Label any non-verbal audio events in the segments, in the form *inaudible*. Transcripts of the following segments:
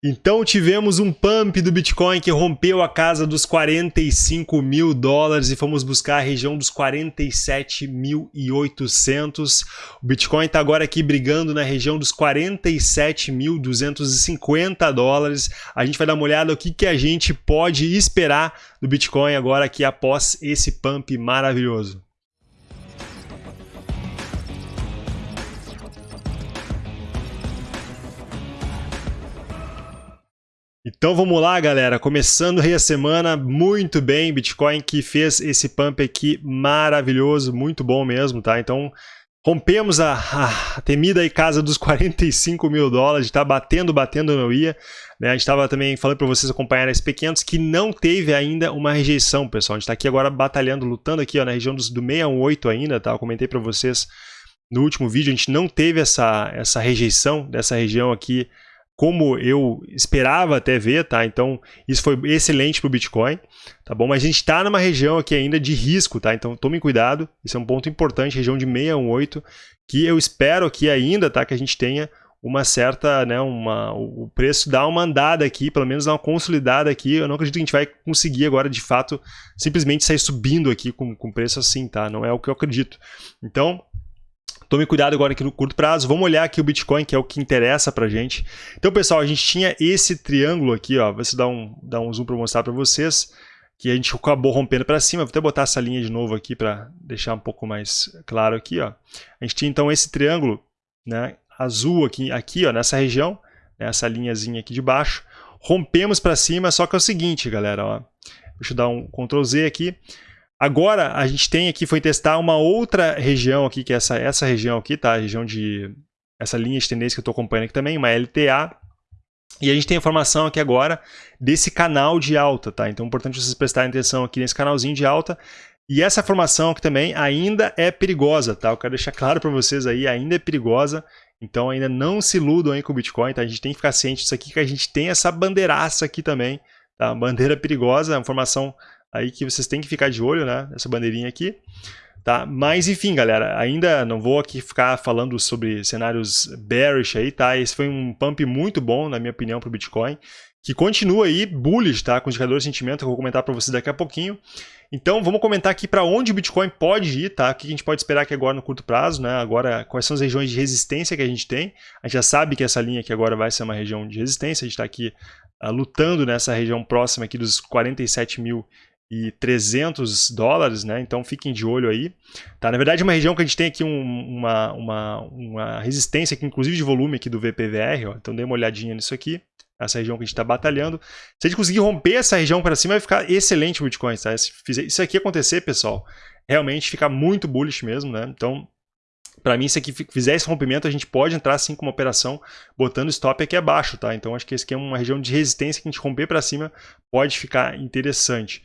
Então tivemos um pump do Bitcoin que rompeu a casa dos 45 mil dólares e fomos buscar a região dos 47.800. O Bitcoin está agora aqui brigando na região dos 47.250 dólares. A gente vai dar uma olhada o que, que a gente pode esperar do Bitcoin agora aqui após esse pump maravilhoso. Então vamos lá, galera. Começando aí a semana muito bem. Bitcoin que fez esse pump aqui maravilhoso, muito bom mesmo, tá? Então rompemos a, a temida aí casa dos *laughs* 45 mil dólares, tá batendo, batendo não ia. Né? A gente estava também falando para vocês acompanharem esse P500 que não teve ainda uma rejeição, pessoal. A gente está aqui agora batalhando, lutando aqui ó, na região dos, do 618 ainda, tá? Eu comentei para vocês no último vídeo, a gente não teve essa, essa rejeição dessa região aqui como eu esperava até ver, tá? Então, isso foi excelente para o Bitcoin, tá bom? Mas a gente está numa região aqui ainda de risco, tá? Então, tomem cuidado, isso é um ponto importante, região de 618, que eu espero aqui ainda, tá? Que a gente tenha uma certa, né, uma, o preço dá uma andada aqui, pelo menos dá uma consolidada aqui, eu não acredito que a gente vai conseguir agora, de fato, simplesmente sair subindo aqui com, com preço assim, tá? Não é o que eu acredito. Então, Tome cuidado agora aqui no curto prazo. Vamos olhar aqui o Bitcoin, que é o que interessa pra gente. Então, pessoal, a gente tinha esse triângulo aqui, ó. Vou dar um, dar um zoom para mostrar para vocês. Que a gente acabou rompendo para cima. Vou até botar essa linha de novo aqui para deixar um pouco mais claro aqui, ó. A gente tinha então esse triângulo, né, azul aqui, aqui, ó, nessa região, né, essa linhazinha aqui de baixo. Rompemos para cima, só que é o seguinte, galera, ó. Deixa eu dar um Ctrl Z aqui. Agora a gente tem aqui, foi testar uma outra região aqui, que é essa, essa região aqui, tá? A região de... Essa linha de tendência que eu estou acompanhando aqui também, uma LTA. E a gente tem informação aqui agora desse canal de alta, tá? Então é importante vocês prestarem atenção aqui nesse canalzinho de alta. E essa formação aqui também ainda é perigosa, tá? Eu quero deixar claro para vocês aí, ainda é perigosa. Então ainda não se iludam aí com o Bitcoin, tá? A gente tem que ficar ciente disso aqui, que a gente tem essa bandeiraça aqui também, tá? Bandeira perigosa, uma formação aí que vocês têm que ficar de olho, né? Essa bandeirinha aqui. Tá? Mas enfim, galera, ainda não vou aqui ficar falando sobre cenários bearish aí, tá? Esse foi um pump muito bom, na minha opinião, para o Bitcoin, que continua aí bullish, tá? Com indicador de sentimento, eu vou comentar para vocês daqui a pouquinho. Então, vamos comentar aqui para onde o Bitcoin pode ir, tá? O que a gente pode esperar aqui agora no curto prazo, né? Agora, quais são as regiões de resistência que a gente tem. A gente já sabe que essa linha aqui agora vai ser uma região de resistência, a gente está aqui uh, lutando nessa região próxima aqui dos 47 mil e 300 dólares, né? Então fiquem de olho aí. Tá? Na verdade, é uma região que a gente tem aqui um, uma, uma, uma resistência, aqui, inclusive de volume aqui do VPVR, ó. então dê uma olhadinha nisso aqui. Essa região que a gente está batalhando. Se a gente conseguir romper essa região para cima, vai ficar excelente o Bitcoin. Tá? Se isso aqui acontecer, pessoal, realmente fica muito bullish mesmo. Né? Então, para mim, se aqui fizer esse rompimento, a gente pode entrar assim com uma operação botando stop aqui abaixo, tá? Então acho que esse aqui é uma região de resistência que a gente romper para cima pode ficar interessante.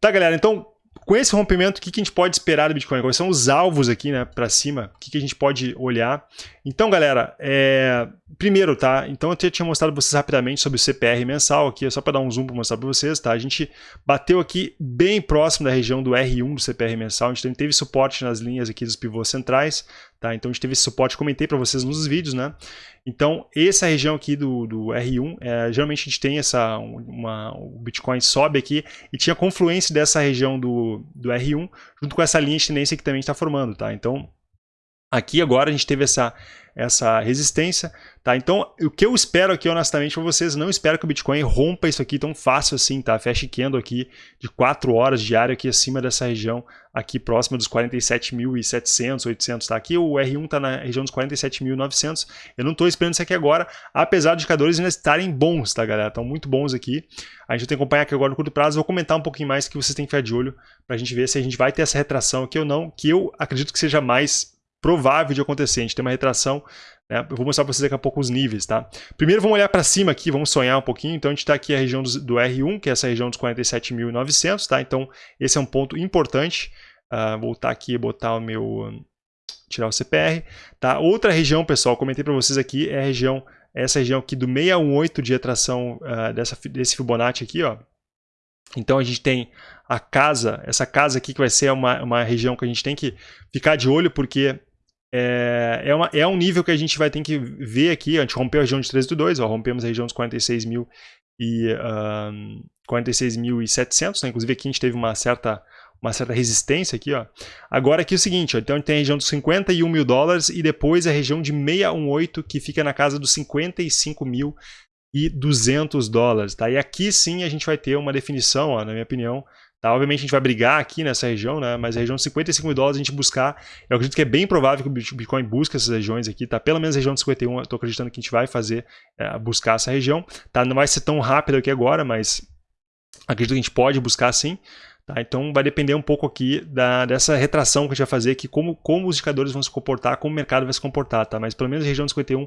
Tá, galera? Então, com esse rompimento, o que, que a gente pode esperar do Bitcoin? Quais são os alvos aqui, né, para cima? O que, que a gente pode olhar? Então, galera, é... primeiro, tá? Então, eu tinha mostrado para vocês rapidamente sobre o CPR mensal aqui, é só para dar um zoom para mostrar para vocês, tá? A gente bateu aqui bem próximo da região do R1 do CPR mensal, a gente teve suporte nas linhas aqui dos pivôs centrais, tá? Então, a gente teve esse suporte, comentei para vocês nos vídeos, né? Então, essa região aqui do, do R1, é, geralmente a gente tem essa, uma, o Bitcoin sobe aqui e tinha confluência dessa região do, do R1 junto com essa linha de tendência que também está formando, tá? Então, aqui agora a gente teve essa, essa resistência, tá? Então, o que eu espero aqui, honestamente, para vocês, não espero que o Bitcoin rompa isso aqui tão fácil assim, tá? Feche candle aqui de 4 horas diário aqui acima dessa região, aqui próxima dos 47.700, 800, tá? Aqui o R1 tá na região dos 47.900, eu não tô esperando isso aqui agora, apesar dos indicadores ainda estarem bons, tá, galera? Estão muito bons aqui. A gente tem que acompanhar aqui agora no curto prazo, vou comentar um pouquinho mais que vocês têm que ficar de olho pra gente ver se a gente vai ter essa retração aqui ou não, que eu acredito que seja mais provável de acontecer. A gente tem uma retração, né? eu vou mostrar para vocês daqui a pouco os níveis. Tá? Primeiro vamos olhar para cima aqui, vamos sonhar um pouquinho. Então a gente está aqui a região do, do, R1, que é essa região dos 47.900. Tá? Então esse é um ponto importante. Uh, voltar aqui e botar o meu... tirar o CPR. Tá? Outra região, pessoal, comentei para vocês aqui, é a região, essa região aqui do 618 de atração uh, dessa, desse Fibonacci aqui, ó. Então a gente tem a casa, essa casa aqui que vai ser uma, uma região que a gente tem que ficar de olho, porque é, é, uma, é um nível que a gente vai ter que ver aqui, a gente rompeu a região de 13,2, rompemos a região dos 46 mil e uh, 46.700, né? inclusive aqui a gente teve uma certa uma certa resistência aqui, ó. Agora aqui é o seguinte, ó, então a gente tem a região dos 51 mil dólares e depois a região de 618 que fica na casa dos 55 mil e 200 dólares, tá? E aqui sim a gente vai ter uma definição, ó, na minha opinião, Tá? Obviamente a gente vai brigar aqui nessa região, né? mas a região de 55 mil dólares a gente buscar, eu acredito que é bem provável que o Bitcoin busque essas regiões aqui, tá? pelo menos a região de 51 eu estou acreditando que a gente vai fazer, é, buscar essa região. Tá? Não vai ser tão rápido aqui agora, mas acredito que a gente pode buscar sim. Tá? Então vai depender um pouco aqui da, dessa retração que a gente vai fazer aqui, como, como os indicadores vão se comportar, como o mercado vai se comportar, tá? Mas pelo menos a região de 51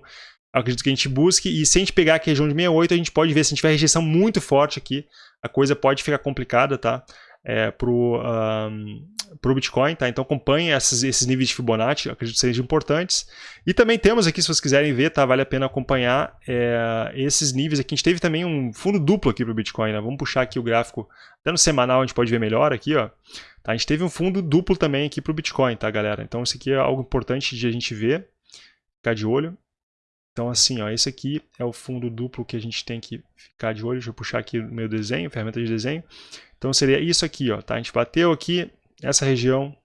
acredito que a gente busque, e se a gente pegar aqui a região de 68, a gente pode ver se a gente tiver rejeição muito forte aqui, a coisa pode ficar complicada, tá? É, pro, um, pro Bitcoin, tá? Então acompanhe esses, esses níveis de Fibonacci, acredito que sejam importantes. E também temos aqui, se vocês quiserem ver, tá? Vale a pena acompanhar é, esses níveis aqui. A gente teve também um fundo duplo aqui pro Bitcoin, né? Vamos puxar aqui o gráfico, até no semanal a gente pode ver melhor aqui, ó. Tá? A gente teve um fundo duplo também aqui pro Bitcoin, tá, galera? Então isso aqui é algo importante de a gente ver, ficar de olho. Então, assim, ó, esse aqui é o fundo duplo que a gente tem que ficar de olho. Deixa eu puxar aqui o meu desenho, ferramenta de desenho. Então, seria isso aqui, ó, tá? A gente bateu aqui essa região,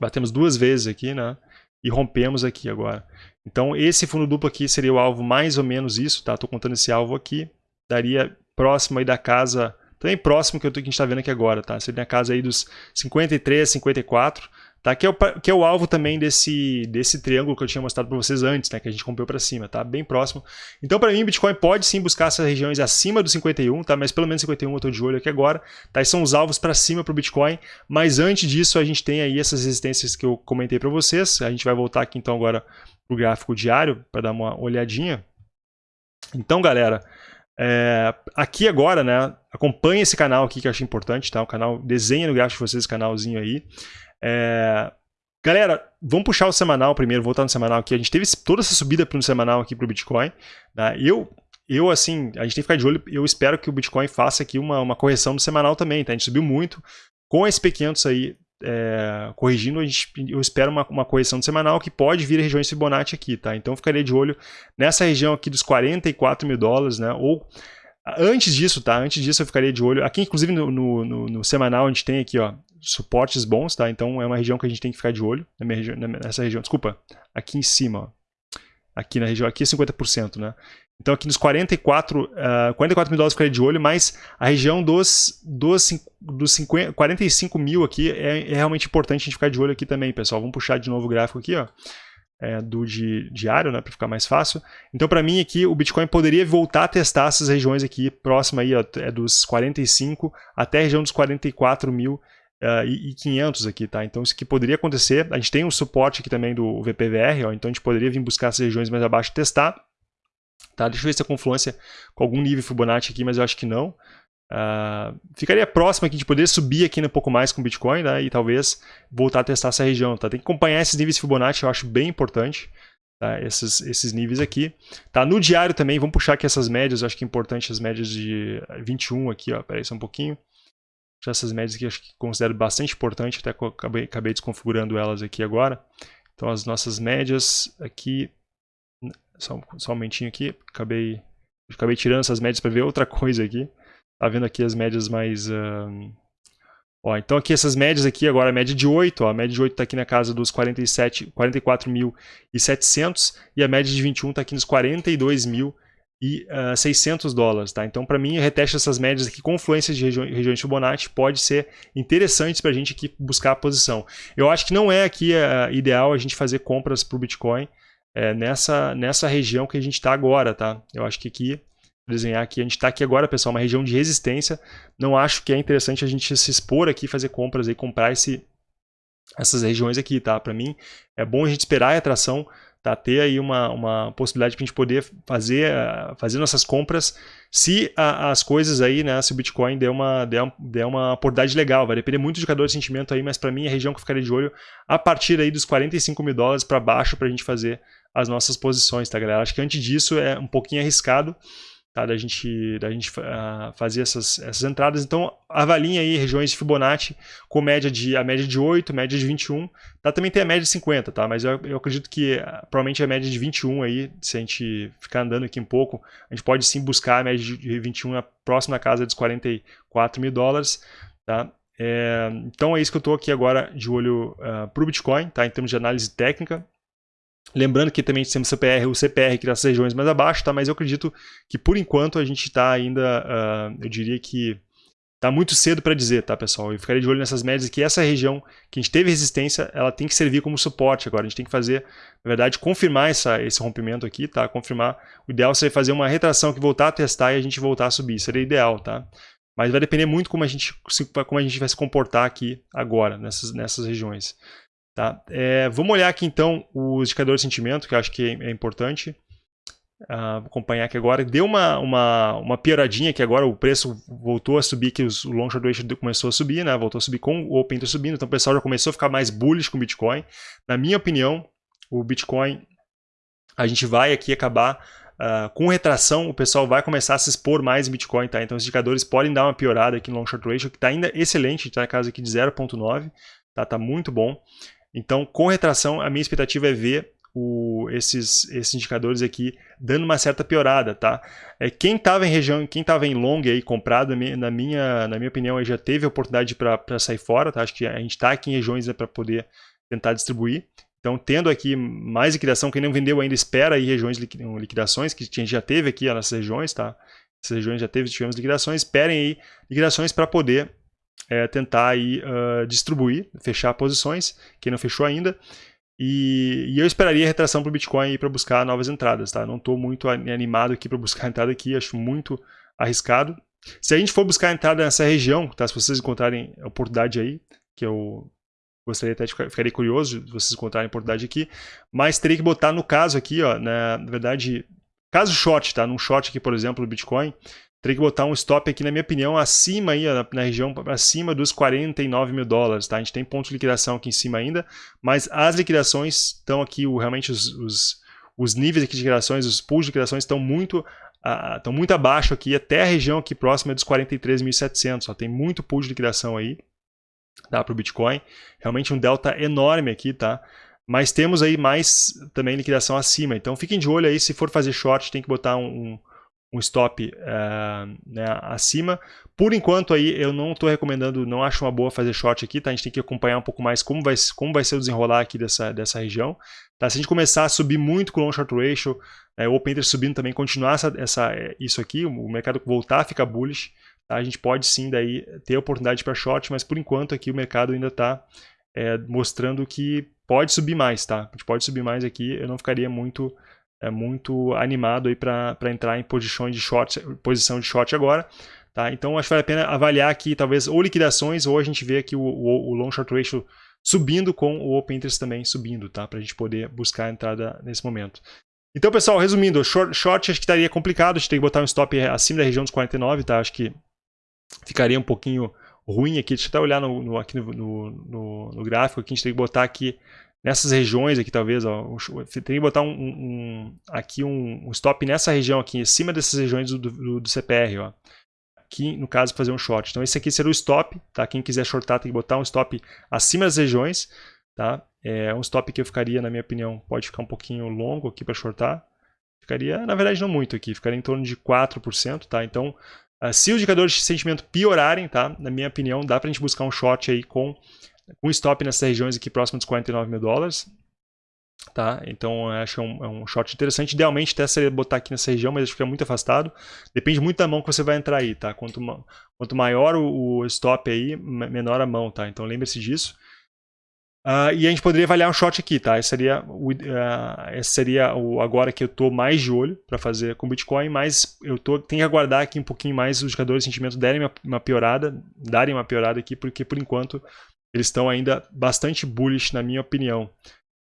batemos duas vezes aqui, né? E rompemos aqui agora. Então, esse fundo duplo aqui seria o alvo mais ou menos isso, tá? Estou contando esse alvo aqui. Daria próximo aí da casa, também próximo que, eu tô, que a gente está vendo aqui agora, tá? Seria a casa aí dos 53, 54. Tá? Que, é o, que é o alvo também desse, desse triângulo que eu tinha mostrado para vocês antes, né? que a gente rompeu para cima, tá? bem próximo. Então, para mim, Bitcoin pode sim buscar essas regiões acima do 51, tá? mas pelo menos 51 eu estou de olho aqui agora. Tá? Esses são os alvos para cima para o Bitcoin, mas antes disso a gente tem aí essas resistências que eu comentei para vocês. A gente vai voltar aqui então agora o gráfico diário para dar uma olhadinha. Então, galera, é, aqui agora, né, acompanhe esse canal aqui que eu acho importante, tá? O canal, desenha no gráfico de vocês esse canalzinho aí. É... Galera, vamos puxar o semanal primeiro, voltar no semanal aqui. A gente teve toda essa subida para o semanal aqui para o Bitcoin. Né? Eu, eu, assim, a gente tem que ficar de olho. Eu espero que o Bitcoin faça aqui uma, uma correção no semanal também. Tá? A gente subiu muito. Com a SP500 aí é, corrigindo, a gente, eu espero uma, uma correção semanal que pode vir a regiões Fibonacci aqui. Tá? Então, ficaria de olho nessa região aqui dos 44 mil dólares, né? ou Antes disso, tá? Antes disso eu ficaria de olho. Aqui, inclusive, no, no, no, no, semanal, a gente tem aqui, ó, suportes bons, tá? Então é uma região que a gente tem que ficar de olho. Na minha nessa região, desculpa, aqui em cima, ó. Aqui na região, aqui é 50%, né? Então aqui nos 44, uh, 44 mil dólares ficaria de olho, mas a região dos, dos, dos 50, 45 mil aqui é, é realmente importante a gente ficar de olho aqui também, pessoal. Vamos puxar de novo o gráfico aqui, ó é, do di, diário, né, para ficar mais fácil. Então, para mim aqui, o Bitcoin poderia voltar a testar essas regiões aqui, próxima aí, ó, é dos 45 até a região dos 44 mil uh, e, e 500 aqui, tá? Então, isso aqui poderia acontecer. A gente tem um suporte aqui também do VPVR, ó, então a gente poderia vir buscar essas regiões mais abaixo e testar. Tá? Deixa eu ver se a confluência com algum nível Fibonacci aqui, mas eu acho que não. Uh, ficaria próximo aqui de poder subir aqui um pouco mais com Bitcoin né, e talvez voltar a testar essa região. Tá? Tem que acompanhar esses níveis Fibonacci, eu acho bem importante. Tá? Esses, esses níveis aqui. Tá? No diário também, vamos puxar aqui essas médias, acho que é importante as médias de 21 aqui, ó, peraí só um pouquinho. Essas médias aqui, acho que considero bastante importante, até acabei, acabei desconfigurando elas aqui agora. Então as nossas médias aqui, só, só um momentinho aqui, acabei, acabei tirando essas médias para ver outra *laughs* coisa aqui. Tá vendo aqui as médias mais... Ó, então aqui essas médias aqui, agora a média de 8, ó, a média de 8 está aqui na casa dos 47, 44.700 e a média de 21 está aqui nos 42.600 e uh, 600 dólares, tá? Então, para mim, reteste essas médias aqui, confluências de regi regiões Fibonacci, pode ser interessante para a gente aqui buscar a posição. Eu acho que não é aqui uh, ideal a gente fazer compras para o Bitcoin uh, nessa, nessa região que a gente está agora, tá? Eu acho que aqui desenhar aqui. A gente está aqui agora, pessoal, uma região de resistência. Não acho que é interessante a gente se expor aqui, fazer compras e comprar esse, essas regiões aqui, tá? Para mim, é bom a gente esperar a atração, tá? Ter aí uma, uma possibilidade para a gente poder fazer, fazer nossas compras se a, as coisas aí, né? Se o Bitcoin der uma, der, der uma oportunidade legal. Vai depender muito do indicador de sentimento aí, mas para mim a região que eu ficaria de olho a partir aí dos 45 mil dólares para baixo para a gente fazer as nossas posições, tá, galera? Acho que antes disso é um pouquinho arriscado, tá? da gente, da gente uh, fazer essas, essas entradas. Então, avaliem aí regiões de Fibonacci com média de, a média de 8, média de 21. Tá? Também tem a média de 50, tá? mas eu, eu acredito que uh, provavelmente a média de 21 aí, se a gente ficar andando aqui um pouco, a gente pode sim buscar a média de 21 na próxima casa dos 44 mil dólares. Tá? É, então é isso que eu estou aqui agora de olho uh, para o Bitcoin, tá? em termos de análise técnica. Lembrando que também temos CPR, o CPR que nas regiões mais abaixo, tá? mas eu acredito que por enquanto a gente está ainda, uh, eu diria que está muito cedo para dizer, tá pessoal? Eu ficaria de olho nessas médias que essa região que a gente teve resistência, ela tem que servir como suporte agora. A gente tem que fazer, na verdade, confirmar essa, esse rompimento aqui, tá? Confirmar. O ideal seria fazer uma retração que voltar a testar e a gente voltar a subir. Seria ideal, tá? Mas vai depender muito como a gente, como a gente vai se comportar aqui agora, nessas, nessas regiões. Tá? É, vamos olhar aqui então os indicadores de sentimento, que eu acho que é, importante. Uh, acompanhar aqui agora. Deu uma, uma, uma pioradinha que agora o preço voltou a subir, que os, o long short ratio começou a subir, né? voltou a subir com o Open Interest subindo, então o pessoal já começou a ficar mais bullish com o Bitcoin. Na minha opinião, o Bitcoin, a gente vai aqui acabar Uh, com retração, o pessoal vai começar a se expor mais em Bitcoin, tá? Então os indicadores podem dar uma piorada aqui no long short ratio, que está ainda excelente, está na casa aqui de 0.9, tá? Tá muito bom. Então, com retração, a minha expectativa é ver o, esses, esses indicadores aqui dando uma certa piorada, tá? É, quem estava em região, quem estava em long aí comprado, na minha, na minha opinião, já teve oportunidade para sair fora, tá? Acho que a gente está aqui em regiões né, para poder tentar distribuir. Então, tendo aqui mais liquidação, quem não vendeu ainda espera aí regiões liquidações, que a gente já teve aqui nessas regiões, tá? Essas regiões já teve, tivemos liquidações, esperem aí liquidações para poder é, tentar aí, uh, distribuir, fechar posições, quem não fechou ainda. E, e eu esperaria retração para o Bitcoin para buscar novas entradas. Tá? Não estou muito animado aqui para buscar *laughs* entrada aqui, acho muito arriscado. Se a gente for buscar entrada nessa região, tá? se vocês encontrarem a oportunidade aí, que eu gostaria até de ficar, ficaria curioso se vocês encontrarem a oportunidade aqui, mas teria que botar no caso aqui, ó, na, na verdade, caso short, tá? Num short aqui, por exemplo, do Bitcoin, Teria que botar um stop aqui, na minha opinião, acima aí, na, região acima dos 49 mil dólares, tá? A gente tem ponto de liquidação aqui em cima ainda, mas as liquidações estão aqui, realmente os, os, os, níveis aqui de liquidações, os pools de liquidações estão muito, uh, estão muito abaixo aqui, até a região aqui próxima dos 43.700, tem muito pool de liquidação aí, tá? Para o Bitcoin, realmente um delta enorme aqui, tá? Mas temos aí mais também liquidação acima, então fiquem de olho aí, se for fazer short, tem que botar um, um um stop uh, né, acima. Por enquanto aí eu não estou recomendando, não acho uma boa fazer short aqui, tá? A gente tem que acompanhar um pouco mais como vai, como vai ser o desenrolar aqui dessa, dessa região. Tá? Se a gente começar a subir muito com o long short ratio, é, o open interest subindo também, continuar essa, essa, isso aqui, o mercado voltar a ficar bullish, tá? a gente pode sim daí ter oportunidade para short, mas por enquanto aqui o mercado ainda está é, mostrando que pode subir mais, tá? A gente pode subir mais aqui, eu não ficaria muito é muito animado para entrar em posição de short, posição de short agora. Tá? Então acho que vale a pena avaliar aqui talvez ou liquidações ou a gente vê aqui o, o, o long short ratio subindo com o open interest também subindo, tá? Para a gente poder buscar a entrada nesse momento. Então, pessoal, resumindo, short, short acho que estaria complicado, a gente tem que botar um stop acima da região dos 49, tá? Acho que ficaria um pouquinho ruim aqui. Deixa eu até olhar no, no aqui no, no, no, gráfico, aqui a gente tem que botar aqui nessas regiões aqui, talvez, ó, tem que botar um, um aqui um, um, stop nessa região aqui, em cima dessas regiões do, do, do, CPR, ó. Aqui, no caso, fazer um short. Então, esse aqui seria o stop, tá? Quem quiser shortar tem que botar um stop acima das regiões, tá? É um stop que eu ficaria, na minha opinião, pode ficar um pouquinho longo aqui para shortar. Ficaria, na verdade, não muito aqui, ficaria em torno de 4%, tá? Então, uh, se os indicadores de sentimento piorarem, tá? Na minha opinião, dá para a gente buscar um short aí com com stop nessas regiões aqui próximo dos 49 mil dólares. Tá? Então acho é um, é um short interessante. Idealmente até seria botar aqui nessa região, mas acho que é muito afastado. Depende muito da mão que você vai entrar aí, tá? Quanto, quanto maior o, o stop aí, menor a mão, tá? Então lembre-se disso. Uh, e a gente poderia avaliar um short aqui, tá? Esse seria o, uh, esse seria o agora que eu estou mais de olho para fazer com Bitcoin, mas eu tô, tenho que aguardar aqui um pouquinho mais os jogadores de sentimento derem uma, uma piorada, darem uma piorada aqui, porque por enquanto eles estão ainda bastante bullish, na minha opinião.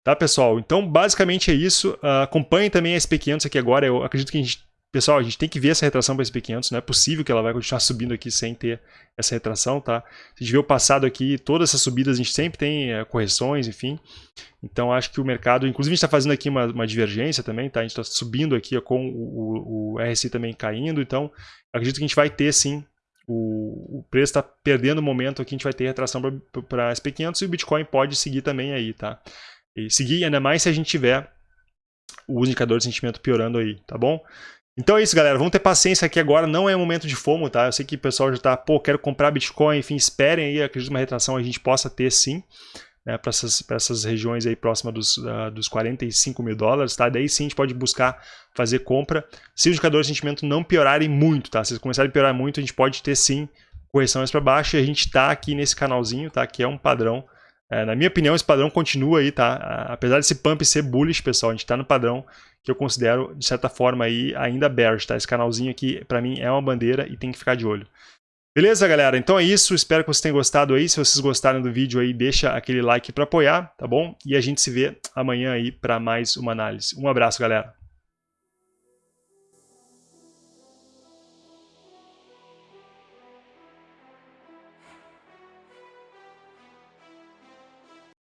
Tá, pessoal? Então, basicamente é isso. Uh, acompanhem também a SP500 aqui agora. Eu acredito que a gente pessoal, a gente tem que ver essa retração para SP500, não é possível que ela vai continuar subindo aqui sem ter essa retração, tá? Se a gente vê o passado aqui, todas essas subidas a gente sempre tem é, correções, enfim. Então acho que o mercado, inclusive a gente está fazendo aqui uma, uma, divergência também, tá? A gente está subindo aqui com o, o, o, RSI também caindo, então acredito que a gente vai ter sim, o, o preço está perdendo momento aqui, a gente vai ter retração para SP500 e o Bitcoin pode seguir também aí, tá? E seguir ainda mais se a gente tiver o indicador de sentimento piorando aí, tá bom? Então é isso, galera. Vamos ter paciência aqui agora. Não é momento de fomo, tá? Eu sei que o pessoal já tá, pô, quero comprar Bitcoin, enfim, esperem aí. Acredito que uma retração a gente possa ter sim, né, para essas, essas regiões aí próximas dos, uh, dos 45 mil dólares, tá? Daí sim a gente pode buscar fazer compra. Se os indicadores de sentimento não piorarem muito, tá? Se eles começarem a piorar muito, a gente pode ter sim correções para baixo e a gente tá aqui nesse canalzinho, tá? Que é um padrão é, na minha opinião, esse padrão continua aí, tá? Apesar desse pump ser bullish, pessoal, a gente está no padrão que eu considero, de certa forma, aí, ainda bearish, tá? Esse canalzinho aqui, para mim, é uma bandeira e tem que ficar de olho. Beleza, galera? Então é isso. Espero que vocês tenham gostado aí. Se vocês gostaram do vídeo aí, deixa aquele like para apoiar, tá bom? E a gente se vê amanhã aí para mais uma análise. Um abraço, galera.